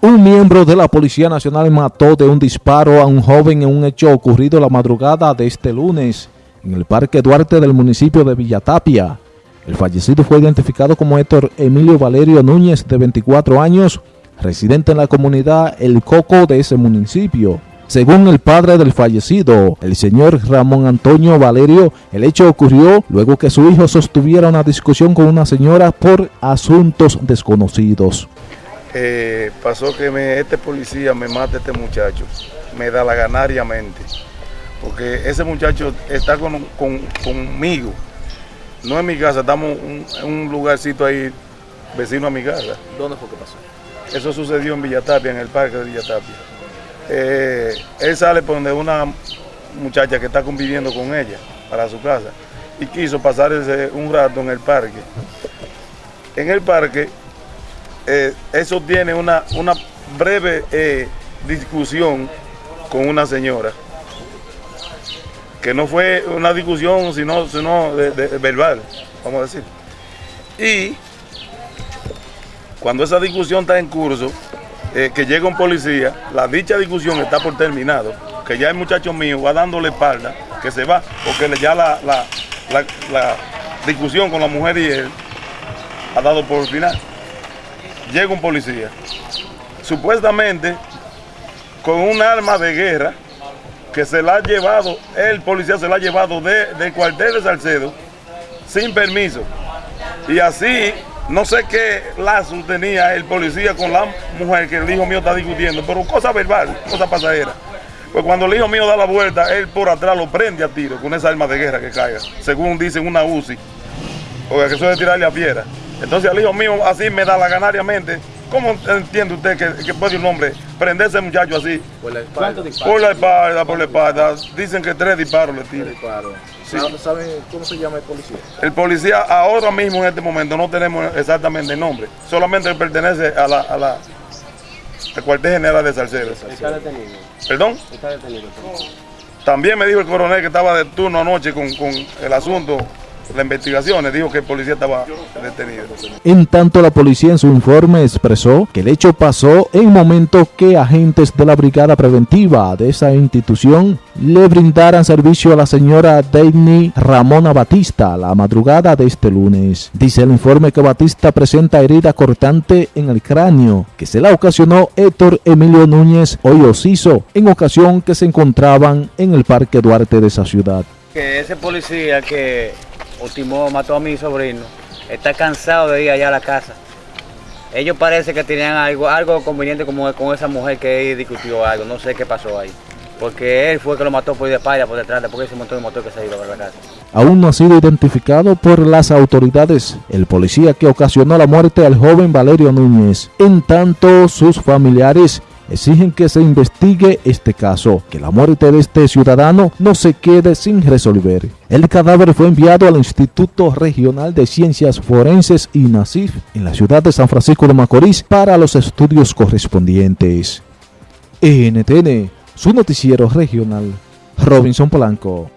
Un miembro de la Policía Nacional mató de un disparo a un joven en un hecho ocurrido la madrugada de este lunes en el Parque Duarte del municipio de Villatapia. El fallecido fue identificado como Héctor Emilio Valerio Núñez, de 24 años, residente en la comunidad El Coco de ese municipio. Según el padre del fallecido, el señor Ramón Antonio Valerio, el hecho ocurrió luego que su hijo sostuviera una discusión con una señora por asuntos desconocidos eh, pasó que me, este policía me mata a este muchacho, me da la ganariamente, porque ese muchacho está con, conmigo, no en mi casa, estamos en un, lugarcito ahí vecino a mi casa. ¿Dónde fue que pasó? Eso sucedió en Villatapia, en el parque de Villatapia. Eh, él sale por donde una muchacha que está conviviendo con ella para su casa y quiso pasar ese, un rato en el parque. En el parque eh, eso tiene una, una breve eh, discusión con una señora, que no fue una discusión sino, sino verbal, vamos a decir. Y cuando esa discusión está en curso, eh, que llega un policía, la dicha discusión está por terminado, que ya el muchacho mío va dándole espalda, que se va, porque ya la, la discusión con la mujer y él ha dado por final llega un policía, supuestamente con un arma de guerra que se la ha llevado, el policía se la ha llevado de, del cuartel de Salcedo sin permiso. Y así, no sé qué lazo tenía el policía con la mujer que el hijo mío está discutiendo, pero cosa verbal, cosa pasajera. Pues cuando el hijo mío da la vuelta, él por atrás lo prende a tiro con esa arma de guerra que caiga, según dicen una UCI, o que suele tirarle a piedra. Entonces al hijo mío así me da la ganariamente. ¿Cómo entiende usted que, puede un hombre prenderse ese muchacho así? Por la espalda. Por la espalda, por la espalda. Dicen que tres disparos le tiran. ¿Saben cómo se llama el policía? El policía ahora mismo en este momento no tenemos exactamente el nombre. Solamente pertenece a la, a la al cuartel general de Salcedo. ¿Está detenido? ¿Perdón? Está detenido. También me dijo el coronel que estaba de turno anoche con, con el asunto las investigaciones dijo que el policía estaba detenido. En tanto, la policía en su informe expresó que el hecho pasó en momento que agentes de la brigada preventiva de esa institución le brindaran servicio a la señora Daini Ramona Batista la madrugada de este lunes. Dice el informe que Batista presenta herida cortante en el cráneo que se la ocasionó Héctor Emilio Núñez hoy Ociso en ocasión que se encontraban en el Parque Duarte de esa ciudad. Que ese policía que ultimó, mató a mi sobrino, está cansado de ir allá a la casa. Ellos parece que tenían algo, algo conveniente como con esa mujer que discutió algo, no sé qué pasó ahí. Porque él fue que lo mató por de espalda, por detrás, después ese montón de motor que se iba a la casa. Aún no ha sido identificado por las autoridades el policía que ocasionó la muerte al joven Valerio Núñez. En tanto, sus familiares exigen que se investigue este caso, que la muerte de este ciudadano no se quede sin resolver. El cadáver fue enviado al Instituto Regional de Ciencias Forenses y NACIF en la ciudad de San Francisco de Macorís para los estudios correspondientes. NTN, su noticiero regional, Robinson Polanco.